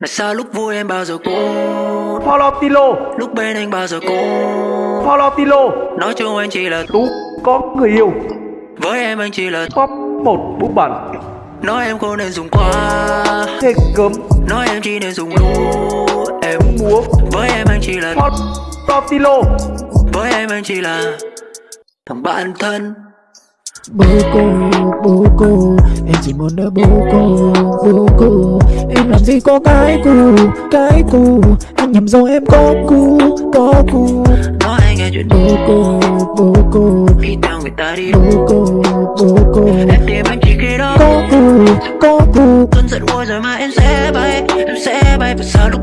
Là sao lúc vui em bao giờ Follow Tilo Lúc bên anh bao giờ Follow Tilo Nói chung anh chỉ là Tú có người yêu. Với em anh chỉ là Top một bút bẩn Nói em không nên dùng quá. Thế cấm Nói em chỉ nên dùng đủ Em múa. Với em anh chỉ là Follow Tilo Với em anh chỉ là Thằng bạn thân Bố cô, bố cô Em chỉ muốn đỡ bố cô, bố cô. Em làm gì có cái cù, cái cù Anh nhầm rồi em có cù, có cù Nói anh nghe chuyện Bố cô, bố cô. Đi theo người ta đi Bố cô, bố cô. Em tìm anh chỉ khi đó. Có cù, có cù Cơn giận nguôi rồi mà em sẽ bay Em sẽ bay. Và sao lúc